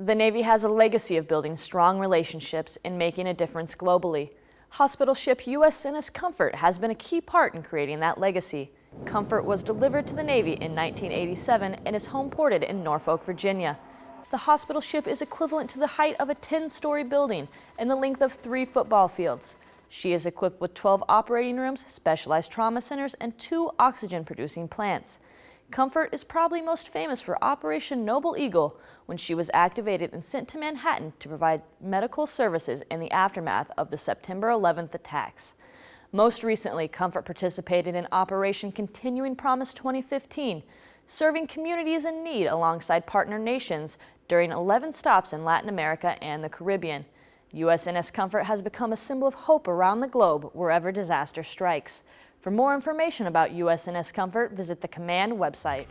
The Navy has a legacy of building strong relationships and making a difference globally. Hospital ship USNS Comfort has been a key part in creating that legacy. Comfort was delivered to the Navy in 1987 and is home ported in Norfolk, Virginia. The hospital ship is equivalent to the height of a 10-story building and the length of three football fields. She is equipped with 12 operating rooms, specialized trauma centers, and two oxygen-producing plants. Comfort is probably most famous for Operation Noble Eagle when she was activated and sent to Manhattan to provide medical services in the aftermath of the September 11th attacks. Most recently, Comfort participated in Operation Continuing Promise 2015, serving communities in need alongside partner nations during 11 stops in Latin America and the Caribbean. USNS Comfort has become a symbol of hope around the globe wherever disaster strikes. For more information about USNS Comfort, visit the command website.